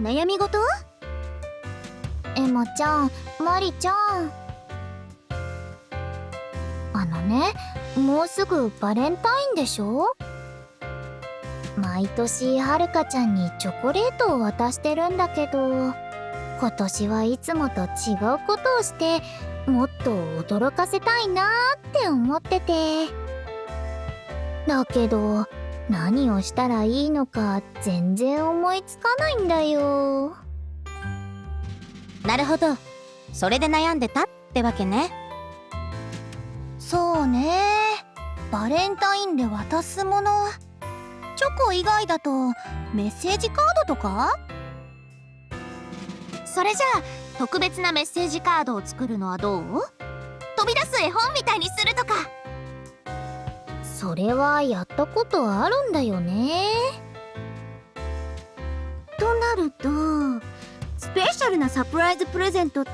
悩み事？エマちゃんマリちゃん。あのねもうすぐバレンタインでしょ？毎年はるかちゃんにチョコレートを渡してるんだけど今年はいつもと違うことをしてもっと驚かせたいなーって思ってて。だけど何をしたらいいのか全然思いつかないんだよ。なるほど。それで悩んでたってわけね。そうね。バレンタインで渡すもの。チョコ以外だとメッセージカードとか？それじゃあ特別なメッセージカードを作るのはどう？飛び出す絵本みたいにするとかそれはやったことあるんだよね。となるとスペシャルなサプライズプレゼントって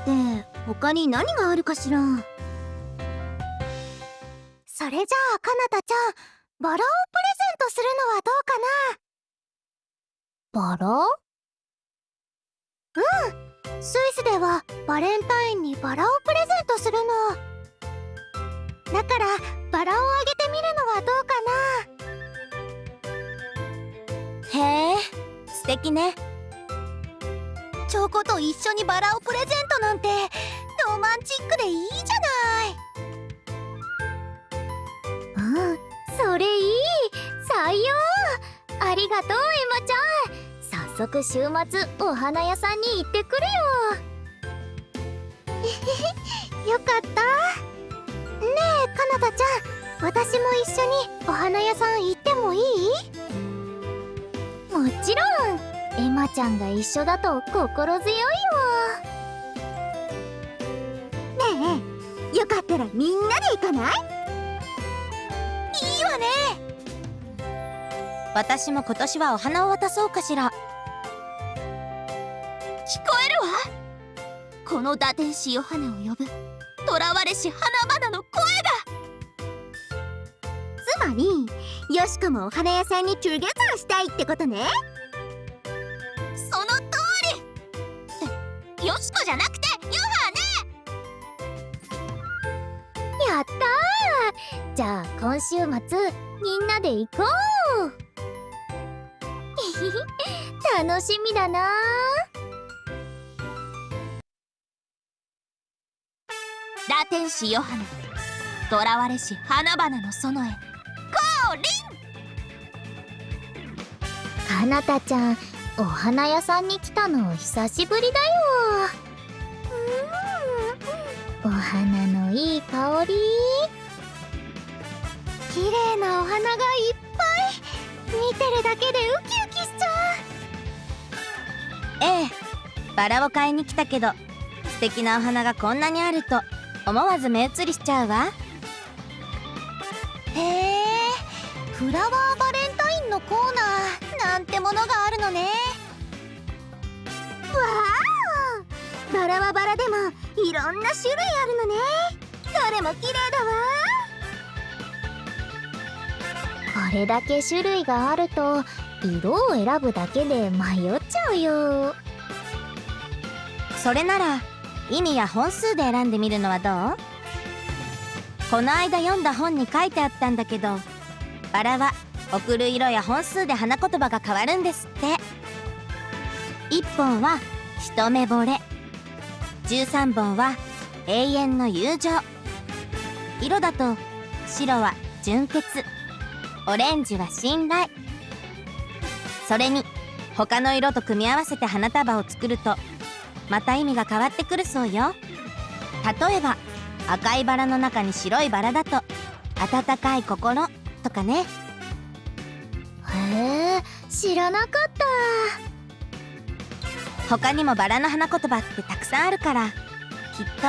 他に何があるかしら？それじゃあかなたちゃんバラをプレゼントするのはどうかな？バラうん。スイスではバレンタインにバラをプレゼントするのだからバラをあげてみるのはどうかな。へえ素敵ね。チョコと一緒にバラをプレゼントなんてロマンチックでいいじゃない。うんそれいい。採用。ありがとうエマちゃん。早速週末お花屋さんに行ってくるよ。よかった。えかなたちゃん私も一緒にお花屋さん行ってもいい？もちろん。エマちゃんが一緒だと心強いよねえよかったらみんなで行かない？いいわね。私も今年はお花を渡そうかしら。聞こえるわ。この打天使ヨハネを呼ぶ囚われし花々の声が。つまりよしこもお花屋さんにトゥゲザーしたいってことね。その通り。よしこじゃなくてヨハネ。やったー。じゃあ今週末みんなで行こう。楽しみだなラ天使ヨハネ。囚われし花々の園へ。降臨。かなたちゃんお花屋さんに来たの久しぶりだよ。お花のいい香り。綺麗なお花がいっぱい。見てるだけでウキウキしちゃう。ええ。バラを買いに来たけど素敵なお花がこんなにあると。思わず目移りしちゃうわ。へえフラワーバレンタインのコーナーなんてものがあるのね。わあバラはバラでもいろんな種類あるのね。どれも綺麗だわ。これだけ種類があると色を選ぶだけで迷っちゃうよ。それなら意味や本数で選んでみるのはどう？この間読んだ本に書いてあったんだけどバラは送る色や本数で花言葉が変わるんですって。1本は一目惚れ。13本は永遠の友情。色だと白は純潔。オレンジは信頼。それに他の色と組み合わせて花束を作るとまた意味が変わってくるそうよ。例えば赤いバラの中に白いバラだと温かい心とかね。へえ知らなかった。他にもバラの花言葉ってたくさんあるからきっと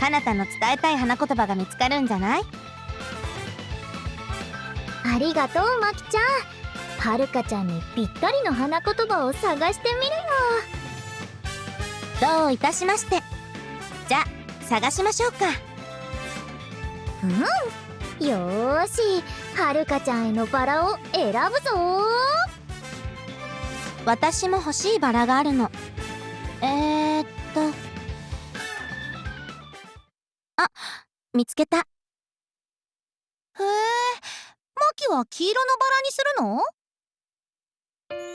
かなたの伝えたい花言葉が見つかるんじゃない？ありがとうまきちゃん。はるかちゃんにぴったりの花言葉を探してみるよどういたしまして。じゃあ探しましょうか。うん。よーし。はるかちゃんへのバラを選ぶぞ。私も欲しいバラがあるの。えー、っと。あ見つけた。へえマキは黄色のバラにするの？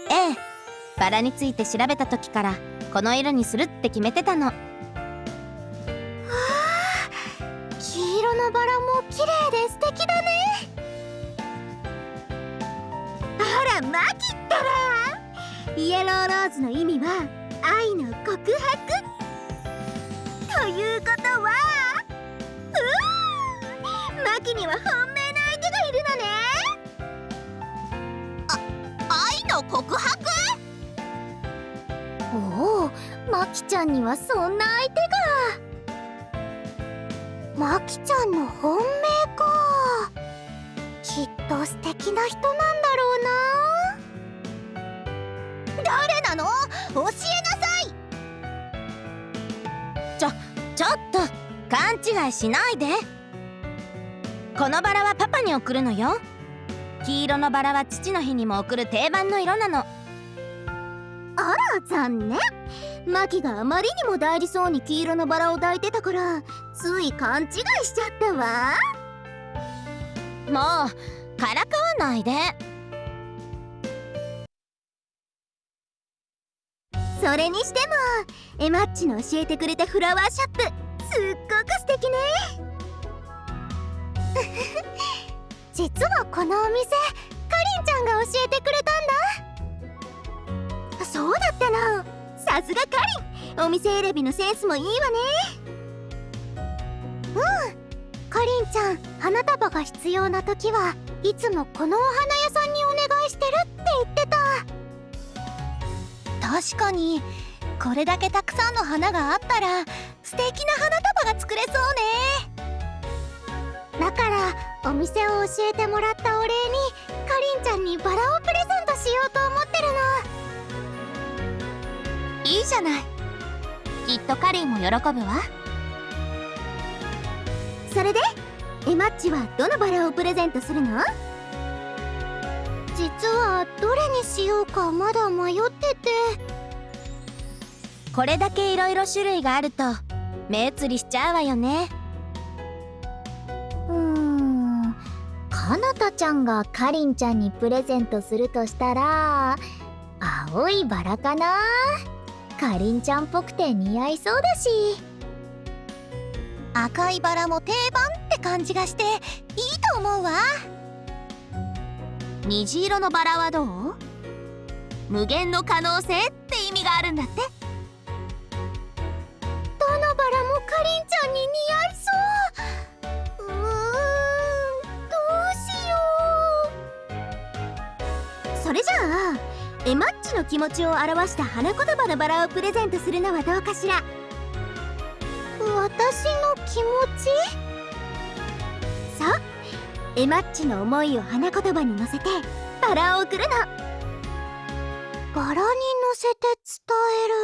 ええ。バラについて調べた時からこの色にするって決めてたの。黄色のバラも綺麗で素敵だね。あらマキったら。イエローローズの意味は愛の告白。ということはうーマキには本命の相手がいるのね。あ愛の告白？おおマキちゃんにはそんな相手が。マキちゃんの本命か。きっと素敵な人なんだろうな。誰なの？教えなさい。ちょちょっと勘違いしないで。このバラはパパに送るのよ。黄色のバラは父の日にも送る定番の色なの。あら残念。マキがあまりにも大事そうに黄色のバラを抱いてたからつい勘違いしちゃったわ。もうからかわないで。それにしてもエマッチの教えてくれたフラワーショップすっごく素敵ね。実はこのお店かりんちゃんが教えてくれたんだ。そうだったの。さすがかりん。お店選びのセンスもいいわね。うん。かりんちゃん花束が必要な時はいつもこのお花屋さんにお願いしてるって言ってた。確かに。これだけたくさんの花があったら素敵な花束が作れそうね。だからお店を教えてもらったお礼にかりんちゃんにバラをプレゼントしようと思ってるのいいじゃない。きっとかりんも喜ぶわ。それでエマッチはどのバラをプレゼントするの？実はどれにしようかまだ迷ってて。これだけいろいろ種類があると目移りしちゃうわよね。うーん。かなたちゃんがかりんちゃんにプレゼントするとしたら青いバラかな？かりんちゃんっぽくて似合いそうだし。赤いバラも定番って感じがしていいと思うわ。虹色のバラはどう？無限の可能性って意味があるんだって。気持ちを表した花言葉のバラをプレゼントするのはどうかしら？う私の気持ち？そう。エマッチの思いを花言葉に乗せてバラを送るの。バラに乗せて伝える。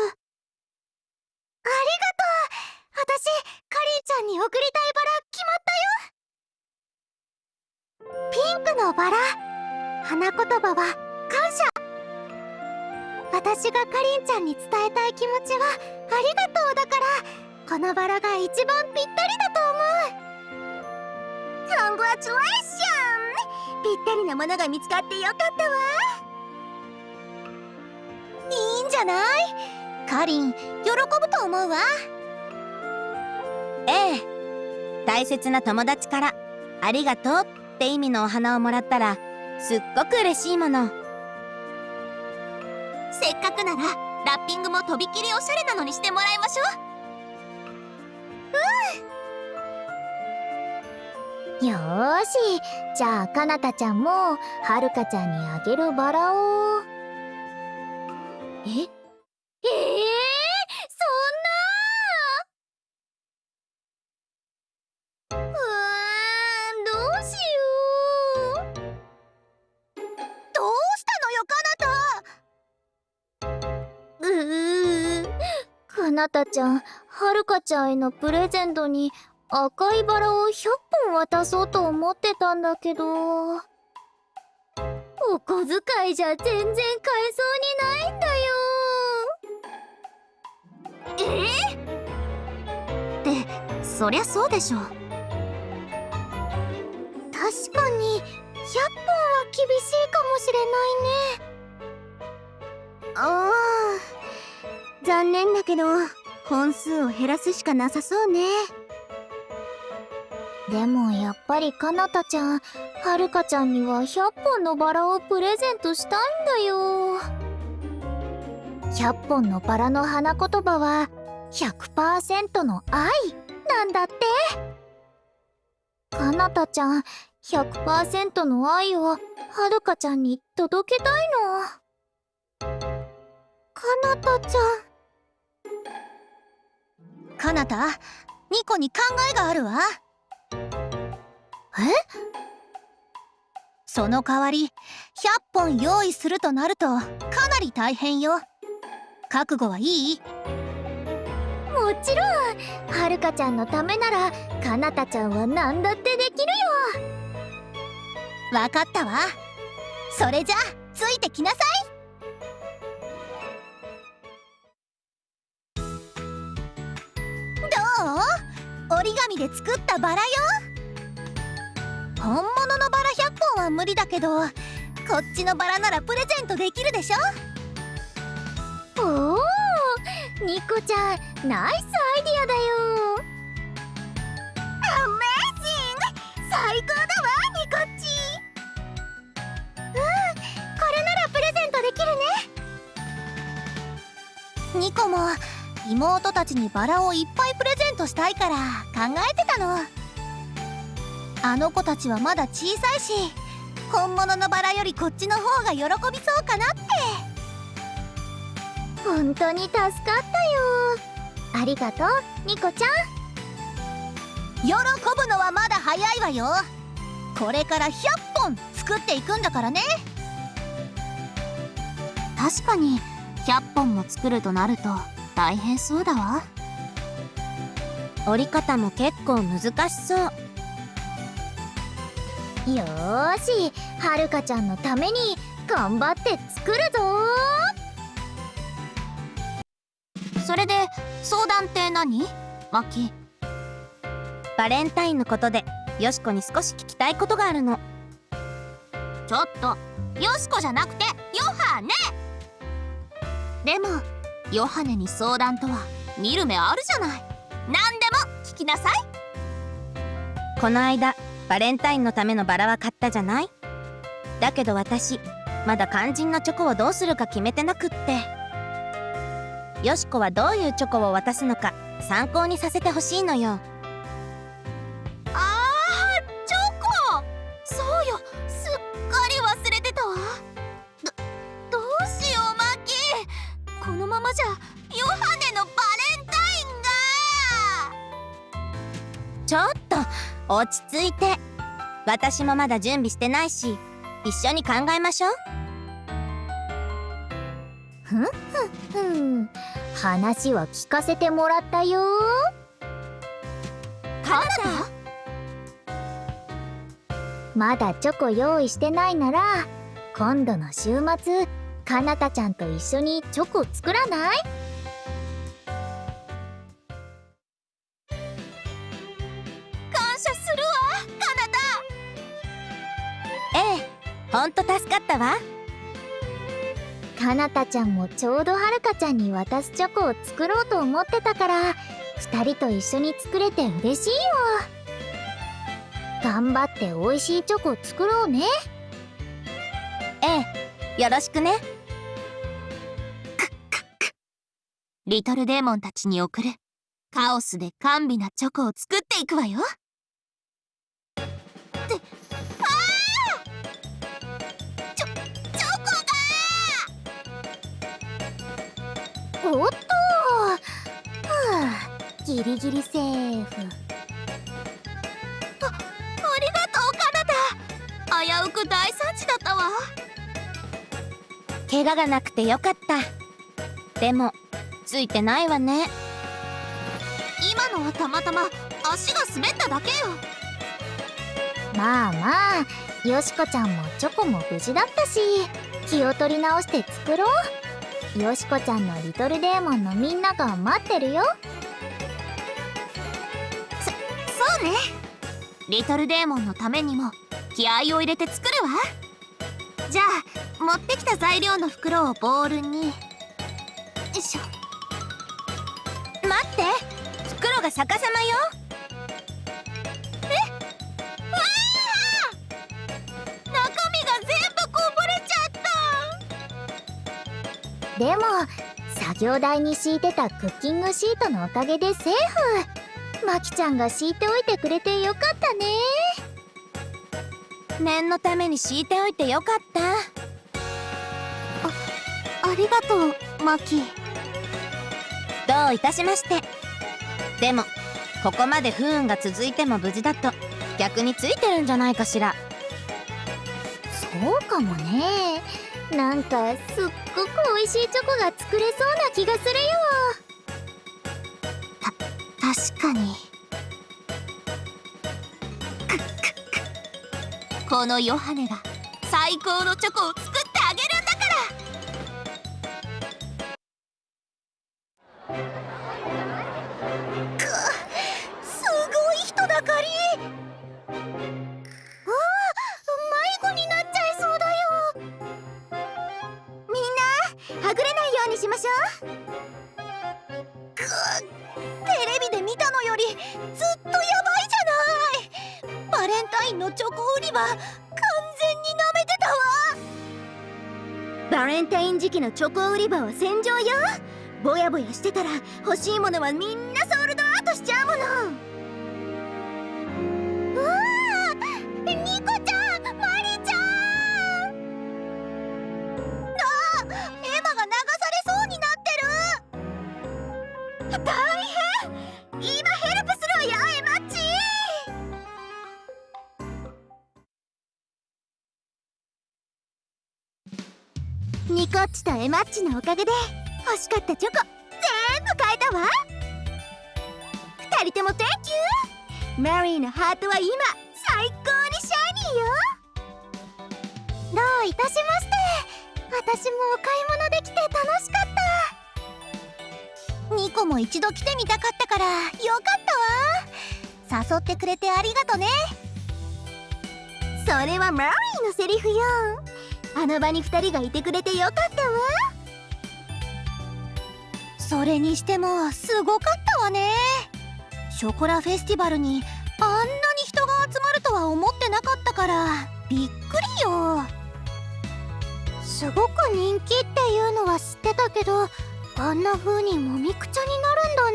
ありがとう。私かりんちゃんに送りたいバラ決まったよ。ピンクのバラ。花言葉は感謝私がかりんちゃんに伝えたい気持ちはありがとうだからこのバラが一番ぴったりだと思う。コングラチュレーション。ぴったりなものが見つかってよかったわ。いいんじゃない？かりん喜ぶと思うわ。ええ。大切な友達から「ありがとう」って意味のお花をもらったらすっごく嬉しいもの。せっかくならラッピングもとびきりおしゃれなのにしてもらいましょう。うん。よし。じゃあかなたちゃんもはるかちゃんにあげるバラを。え？えー、なたちゃんはるかちゃんへのプレゼントに赤いバラを100本渡そうと思ってたんだけど。お小遣いじゃ全然買えそうにないんだよ。えってそりゃそうでしょ。確かに100本は厳しいかもしれないね。ああ残念だけど本数を減らすしかなさそうね。でもやっぱりかなたちゃんはるかちゃんには100本のバラをプレゼントしたいんだよ。100本のバラの花言葉は100%の愛なんだって。かなたちゃん100%の愛をはるかちゃんに届けたいの。かなたちゃんかなたニコに考えがあるわ。え？その代わり100本用意するとなるとかなり大変よ。覚悟はいい？もちろん。はるかちゃんのためならかなたちゃんは何だってできるよ。わかったわ。それじゃついてきなさいどう折り紙で作ったバラよ本物のバラ100本は無理だけどこっちのバラならプレゼントできるでしょ？おおニコちゃんナイスアイディアだよ。アメージング！最高だわニコッチうんこれならプレゼントできるね。ニコも妹たちにバラをいっぱいプレゼントしたいから考えてたの。あの子たちはまだ小さいし本物のバラよりこっちの方が喜びそうかなって。本当に助かったよ。ありがとうニコちゃん。喜ぶのはまだ早いわよ。これから100本作っていくんだからね。確かに100本も作るとなると大変そうだわ。折り方も結構難しそう。よしはるかちゃんのために頑張って作るぞ。それで相談って何？マキバレンタインのことでよしこに少し聞きたいことがあるの。ちょっとよしこじゃなくてヨハネ！でもヨハネに相談とは見る目あるじゃない。何でも聞きなさい。この間バレンタインのためのバラは買ったじゃない？だけど私まだ肝心なチョコをどうするか決めてなくって。よしこはどういうチョコを渡すのか参考にさせてほしいのよ。ちょっと落ち着いて。私もまだ準備してないし一緒に考えましょう。ふん話は聞かせてもらったよ。カナまだチョコ用意してないなら今度の週末かなたちゃんと一緒にチョコ作らない？ったわ。かなたちゃんもちょうどはるかちゃんに渡すチョコを作ろうと思ってたから2人と一緒に作れて嬉しいよ。頑張って美味しいチョコ作ろうね。ええよろしくね。リトルデーモンたちに送るカオスで甘美なチョコを作っていくわよ。っておっとふうギリギリセーフ。ありがとうカナダ危うく大惨事だったわ。怪我がなくてよかった。でもついてないわね。今のはたまたま足が滑っただけよ。まあまあよしこちゃんもチョコも無事だったし気を取り直して作ろう。よしこちゃんのリトルデーモンのみんなが待ってるよ。そそうね。リトルデーモンのためにも気合を入れて作るわ。じゃあ持ってきた材料の袋をボウルに。よいしょ。待って。袋が逆さまよ。でも作業台に敷いてたクッキングシートのおかげでセーフ。まきちゃんが敷いておいてくれてよかったね。念のために敷いておいてよかった。たありがとうマキ。どういたしまして。でもここまで不運が続いても無事だと逆についてるんじゃないかしら。そうかもねなんかすっごく美味しいチョコが作れそうな気がするよ。確かに。くっくっくこのヨハネが最高のチョコを作ってあげるんだから。くす売り場完全に舐めてたわ。バレンタイン時期のチョコ売り場は戦場よ。ぼやぼやしてたら欲しいものはみんなソールドアウトしちゃうもの。うわーニコちゃんマリちゃん。あエマが流されそうになってる。大変。コッチとエマッチのおかげで欲しかったチョコ全部買えたわ。二人とも Thank you マリーのハートは今最高にシャイニーよ。どういたしまして。私もお買い物できて楽しかった。ニコも一度来てみたかったからよかったわ。誘ってくれてありがとね。それはマリーのセリフよ。あの場に二人がいてくれてよかったわ。それにしてもすごかったわね。ショコラフェスティバルにあんなに人が集まるとは思ってなかったからびっくりよ。すごく人気っていうのは知ってたけどあんな風にもみくちゃになるんだ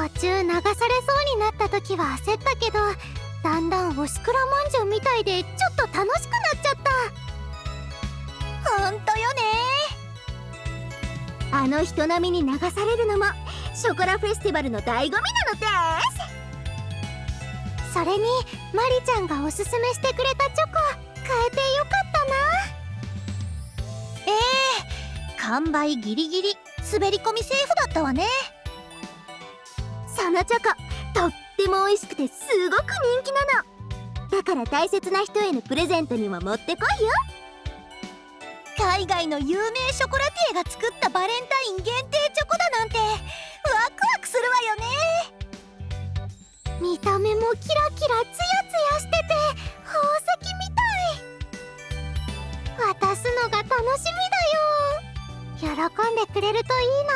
ね。途中流されそうになった時は焦ったけどだんだんおしくらまんじゅうみたいでちょっと楽しくなっちゃったほんとよね。あの人並みに流されるのもショコラフェスティバルの醍醐味なのです。それにマリちゃんがおすすめしてくれたチョコ買えてよかったな。ええ完売ギリギリ滑り込みセーフだったわね。そのチョコとっても美味しくてすごく人気なの。だから大切な人へのプレゼントにも持ってこいよ。海外の有名ショコラティエが作ったバレンタイン限定チョコだなんてワクワクするわよね。見た目もキラキラツヤツヤしてて宝石みたい。渡すのが楽しみだよ。喜んでくれるといいな。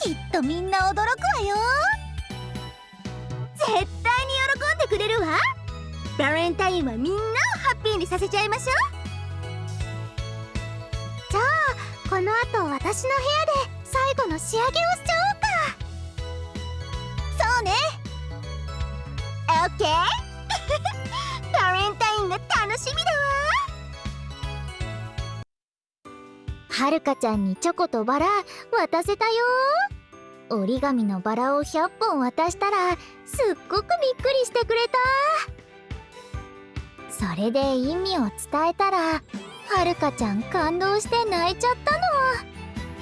きっとみんな驚くわよ。絶対に喜んでくれるわ。バレンタインはみんなをハッピーにさせちゃいましょう。じゃあこの後私の部屋で最後の仕上げをしちゃおうかそうね。オッケーバレンタインが楽しみだわはるかちゃんにチョコとバラ渡せたよ折り紙のバラを100本渡したらすっごくびっくりしてくれた。それで意味を伝えたらはるかちゃん感動して泣いちゃった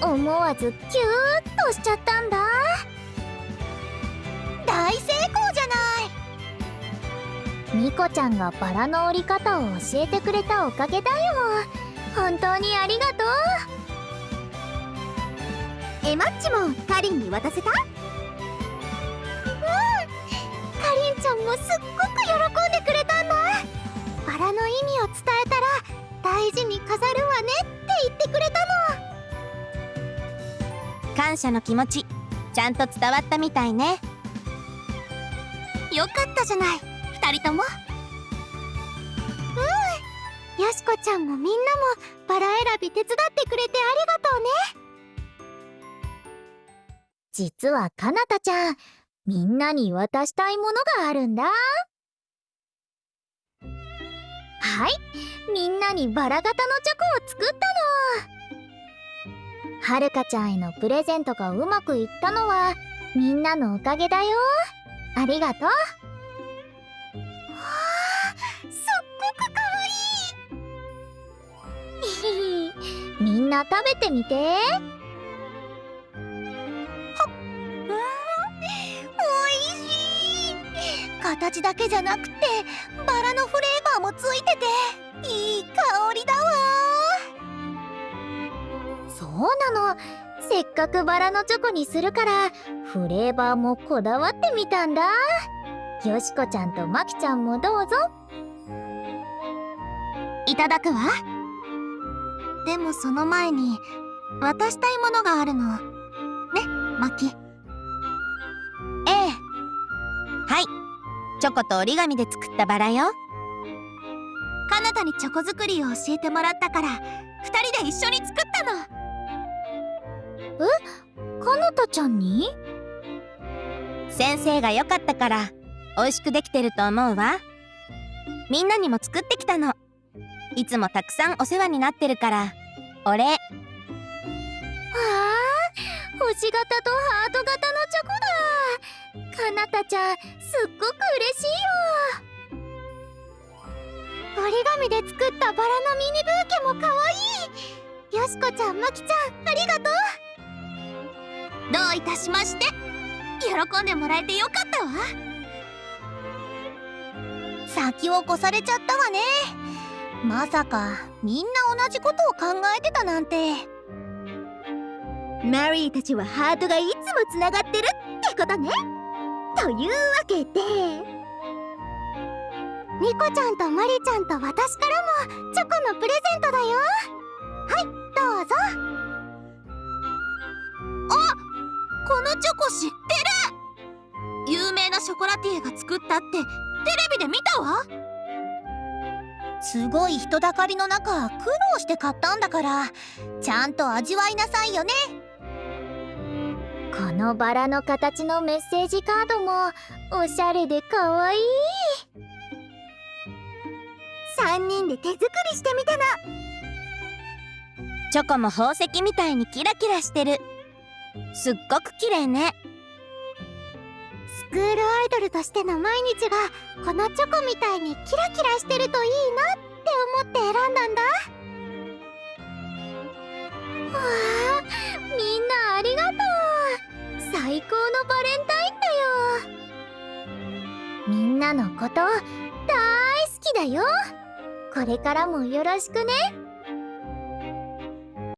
の。思わずキューッとしちゃったんだ。大成功じゃない。ニコちゃんがバラの折り方を教えてくれたおかげだよ。本当にありがとう。エマッチもカリンに渡せた？かりんちゃんもすっごく喜んでくれたんだ。バラの意味を伝え大事に飾るわねって言ってくれたの。感謝の気持ちちゃんと伝わったみたいね。よかったじゃない。二人とも。よしこちゃんもみんなもバラ選び手伝ってくれてありがとうね。実はかなたちゃんみんなに渡したいものがあるんだはい。みんなにバラ型のチョコを作ったの。はるかちゃんへのプレゼントがうまくいったのはみんなのおかげだよ。ありがとう。すっごくかわいい。みんな食べてみて。おいしい。形だけじゃなくてバラのフレーバーもついてて。いい香りだわ。そうなの。せっかくバラのチョコにするからフレーバーもこだわってみたんだ。よしこちゃんとまきちゃんもどうぞ。いただくわ。でもその前に渡したいものがあるの。ねマキええ。はい。チョコと折り紙で作ったバラよかなたにチョコ作りを教えてもらったから二人で一緒に作ったの。かなたちゃんに？先生が良かったから美味しくできてると思うわ。みんなにも作ってきたの。いつもたくさんお世話になってるからお礼わあ星型とハート型のチョコだ。かなたちゃんすっごく嬉しいよ折り紙で作ったバラのミニブーケもかわい。いよしこちゃんまきちゃんありがとう。どういたしまして。喜んでもらえてよかったわ。先を越されちゃったわね。まさかみんな同じことを考えてたなんて。マリーたちはハートがいつもつながってるってことね。というわけで。ニコちゃんとマリちゃんと私からもチョコのプレゼントだよ。はいどうぞ。あこのチョコ知ってる。有名なショコラティエが作ったってテレビで見たわ。すごい人だかりの中苦労して買ったんだから。ちゃんと味わいなさいよね。このバラの形のメッセージカードもおしゃれでかわいい。3人で手作りしてみたの。チョコも宝石みたいにキラキラしてる。すっごく綺麗ね。スクールアイドルとしての毎日がこのチョコみたいにキラキラしてるといいなって思って選んだんだ。わあみんなありがとう。最高のバレンタインだよ。みんなのこと大好きだよこれからもよろしくね。